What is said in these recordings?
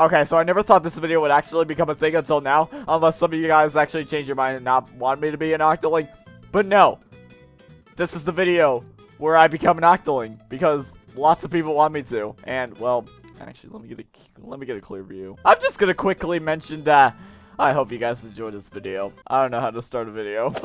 Okay, so I never thought this video would actually become a thing until now, unless some of you guys actually change your mind and not want me to be an Octoling. But no, this is the video where I become an Octoling, because lots of people want me to. And, well, actually, let me get a, let me get a clear view. I'm just gonna quickly mention that I hope you guys enjoyed this video. I don't know how to start a video.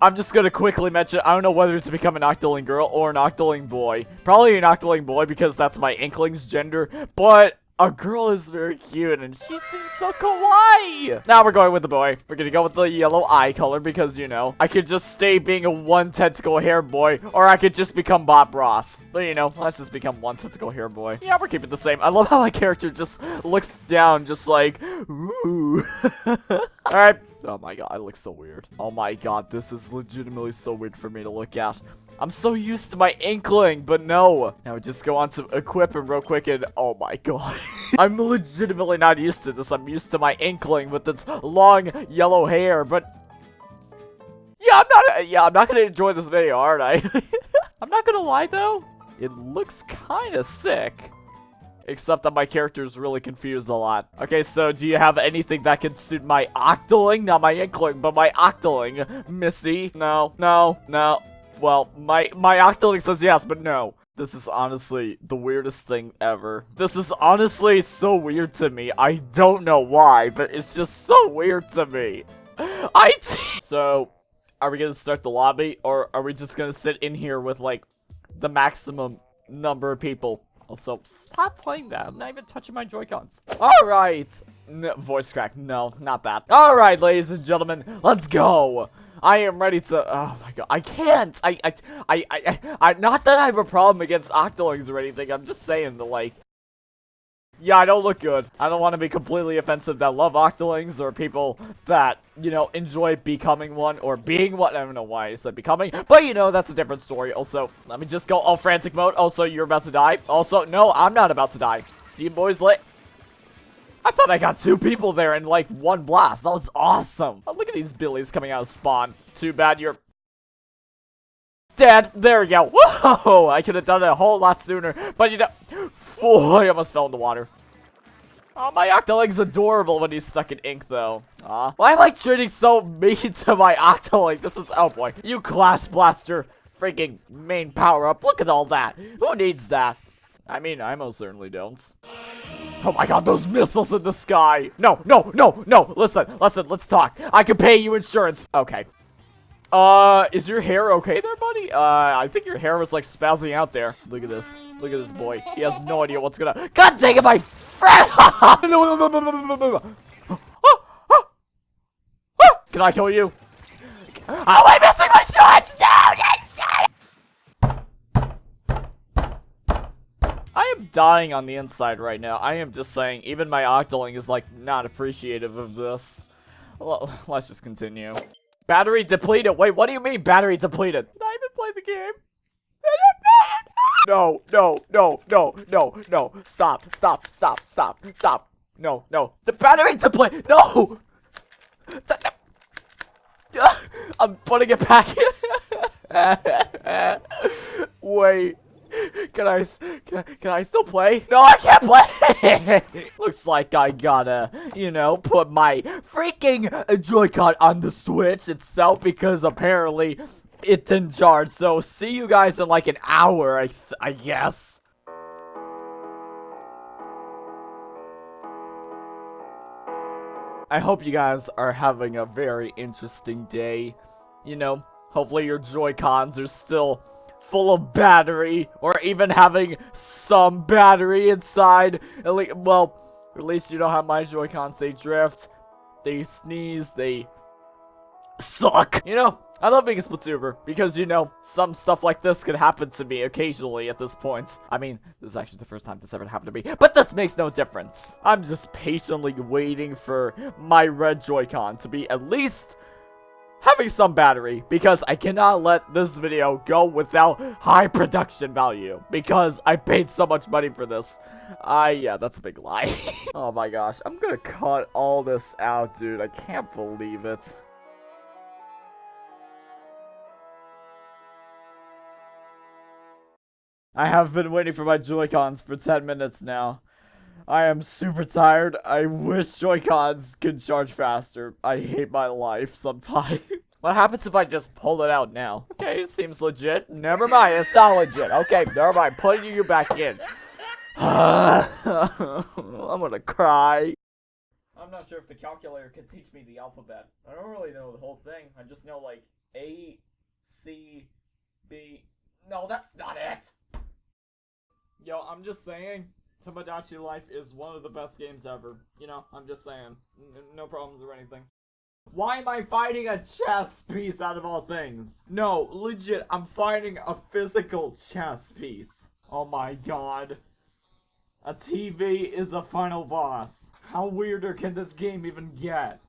I'm just gonna quickly mention, I don't know whether to become an Octoling girl or an Octoling boy. Probably an Octoling boy because that's my Inkling's gender, but a girl is very cute and she seems so kawaii. Now we're going with the boy. We're gonna go with the yellow eye color because, you know, I could just stay being a one tentacle hair boy or I could just become Bob Ross. But, you know, let's just become one tentacle hair boy. Yeah, we're keeping the same. I love how my character just looks down just like, ooh. Alright. Oh my god, I look so weird. Oh my god, this is legitimately so weird for me to look at. I'm so used to my inkling, but no. Now just go on to equip him real quick and oh my god. I'm legitimately not used to this. I'm used to my inkling with its long yellow hair, but yeah, I'm not yeah, I'm not gonna enjoy this video, aren't I? I'm not gonna lie though. It looks kinda sick. Except that my character is really confused a lot. Okay, so do you have anything that can suit my Octoling? Not my Inkling, but my Octoling. Missy? No, no, no. Well, my, my Octoling says yes, but no. This is honestly the weirdest thing ever. This is honestly so weird to me. I don't know why, but it's just so weird to me. I So, are we gonna start the lobby, or are we just gonna sit in here with, like, the maximum number of people? Also, stop playing that. I'm not even touching my Joy-Cons. Alright. voice crack. No, not that. Alright, ladies and gentlemen, let's go. I am ready to. Oh my god, I can't. I, I, I, I, I, not that I have a problem against Octolings or anything. I'm just saying the like. Yeah, I don't look good. I don't want to be completely offensive that love Octolings or people that, you know, enjoy becoming one or being one. I don't know why I said becoming, but you know, that's a different story. Also, let me just go all frantic mode. Also, you're about to die. Also, no, I'm not about to die. See you boys later. I thought I got two people there in like one blast. That was awesome. Oh, look at these billies coming out of spawn. Too bad you're dead. There we go. Whoa! I could have done it a whole lot sooner. But you know, oh, I almost fell in the water. Oh, my Octoling's adorable when he's stuck in ink, though. Aw. Why am I treating so mean to my Octoling? This is- oh boy. You Clash Blaster freaking main power-up. Look at all that. Who needs that? I mean, I most certainly don't. Oh my god, those missiles in the sky! No, no, no, no! Listen, listen, let's talk. I can pay you insurance. Okay. Uh, is your hair okay there, buddy? Uh, I think your hair was like spazzing out there. Look at this. Look at this boy. He has no idea what's gonna- God dang it, my friend! Can I kill you? Oh, I'm missing my shots! No! I am dying on the inside right now. I am just saying, even my Octoling is, like, not appreciative of this. Well, let's just continue. Battery depleted. Wait, what do you mean battery depleted? Did I even play the game? No, no, no, no, no, no. Stop, stop, stop, stop, stop. No, no. The battery depleted. No! I'm putting it back. Wait. Can I, can I, can I still play? No, I can't play! Looks like I gotta, you know, put my freaking Joy-Con on the Switch itself because apparently it's in charge. So see you guys in like an hour, I, I guess. I hope you guys are having a very interesting day. You know, hopefully your Joy-Cons are still full of battery, or even having some battery inside. At least, well, at least you don't have my Joy-Cons. They drift, they sneeze, they suck. You know, I love being a Splatoober, because, you know, some stuff like this can happen to me occasionally at this point. I mean, this is actually the first time this ever happened to me, but this makes no difference. I'm just patiently waiting for my red Joy-Con to be at least having some battery because I cannot let this video go without high production value because I paid so much money for this. I, uh, yeah, that's a big lie. oh my gosh, I'm gonna cut all this out, dude. I can't believe it. I have been waiting for my Joy-Cons for 10 minutes now. I am super tired. I wish Joy-Cons could charge faster. I hate my life sometimes. what happens if I just pull it out now? Okay, it seems legit. Never mind, it's not legit. Okay, never mind. Putting you back in. I'm gonna cry. I'm not sure if the calculator can teach me the alphabet. I don't really know the whole thing. I just know like A, C, B. No, that's not it. Yo, I'm just saying, Tomodachi Life is one of the best games ever. You know, I'm just saying. N no problems or anything. Why am I fighting a chess piece out of all things? No, legit, I'm fighting a physical chess piece. Oh my god. A TV is a final boss. How weirder can this game even get?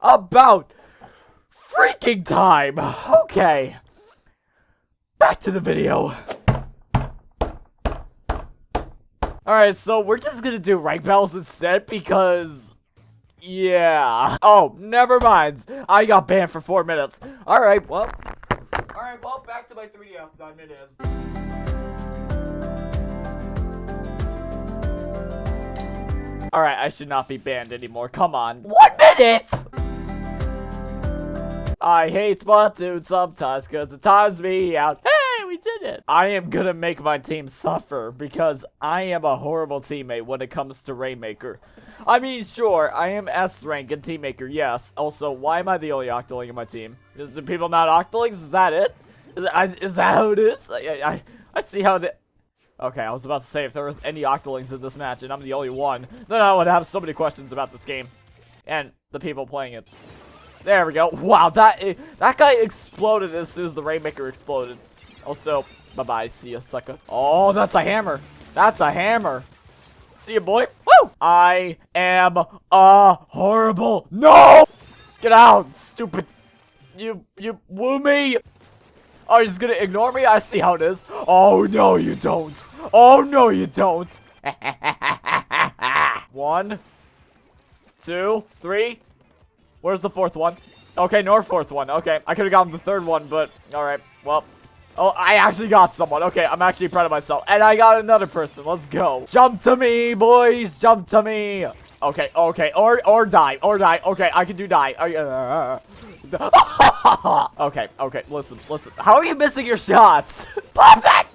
About freaking time! Okay. Back to the video. Alright, so we're just gonna do rank battles instead because... Yeah. Oh, never mind. I got banned for four minutes. Alright, well... Alright, well, back to my 3DS time it is. Alright, I should not be banned anymore. Come on. One minute! I hate Splatoon sometimes because it times me out. Hey, we did it! I am gonna make my team suffer because I am a horrible teammate when it comes to Rainmaker. I mean, sure, I am S rank in Teammaker, yes. Also, why am I the only Octoling in my team? Is the people not Octolings? Is that it? Is, is that how it is? I, I, I see how the... Okay, I was about to say, if there was any Octolings in this match and I'm the only one, then I would have so many questions about this game. And the people playing it. There we go. Wow, that eh, that guy exploded as soon as the Rainmaker exploded. Also, bye-bye, see ya, sucker. Oh, that's a hammer. That's a hammer. See ya, boy. Woo! I am a horrible... No! Get out, stupid... You, you woo me? Oh, you're just gonna ignore me? I see how it is. Oh, no, you don't. Oh, no, you don't. one, two, three. Where's the fourth one? Okay, nor fourth one. Okay, I could have gotten the third one, but alright. Well, oh, I actually got someone. Okay, I'm actually proud of myself. And I got another person. Let's go. Jump to me, boys. Jump to me. Okay, okay. Or or die. Or die. Okay, I can do die. Uh, okay, okay, listen, listen. How are you missing your shots? That!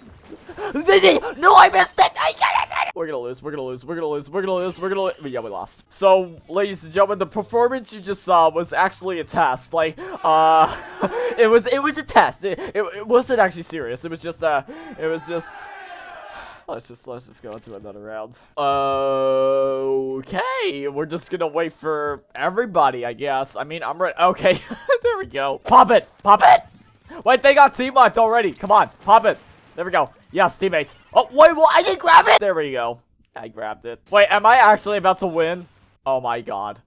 No, I missed it! We're gonna lose, we're gonna lose, we're gonna lose, we're gonna lose, we're gonna lose. Yeah, we lost. So, ladies and gentlemen, the performance you just saw was actually a test. Like, uh, it was, it was a test. It, it, it wasn't actually serious. It was just, uh, it was just... Let's just let's just go into another round. Okay, we're just gonna wait for everybody, I guess. I mean, I'm ready. Okay, there we go. Pop it, pop it. Wait, they got team wiped already. Come on, pop it. There we go. Yes, teammates. Wait, well, I didn't grab it. There we go. I grabbed it. Wait, am I actually about to win? Oh my god.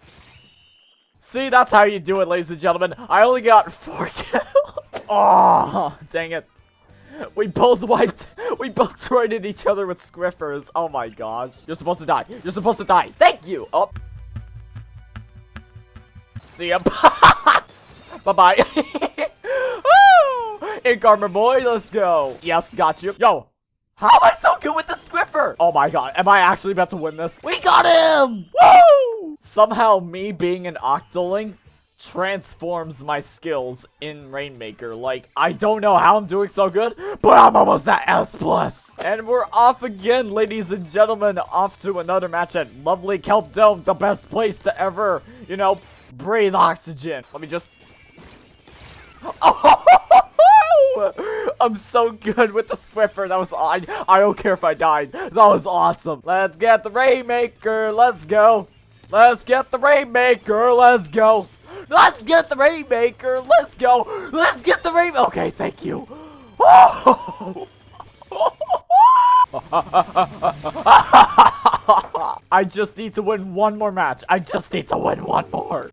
See, that's how you do it, ladies and gentlemen. I only got four kills. oh, dang it. We both wiped, we both traded each other with Squiffers. Oh my gosh. You're supposed to die. You're supposed to die. Thank you. Oh. See ya. Bye-bye. Ink armor boy, let's go. Yes, got you. Yo, how am I so good with the Squiffer? Oh my god, am I actually about to win this? We got him! Woo! Somehow me being an Octoling transforms my skills in Rainmaker. Like, I don't know how I'm doing so good, but I'm almost at S+. plus. And we're off again, ladies and gentlemen, off to another match at lovely Kelp Dome, the best place to ever, you know, breathe oxygen. Let me just... Oh! I'm so good with the Squiffer. That was I, I don't care if I died. That was awesome. Let's get the Rainmaker. Let's go. Let's get the Rainmaker. Let's go. Let's get the Rainmaker. Let's go. Let's get the Rainmaker. Okay, thank you. I just need to win one more match. I just need to win one more.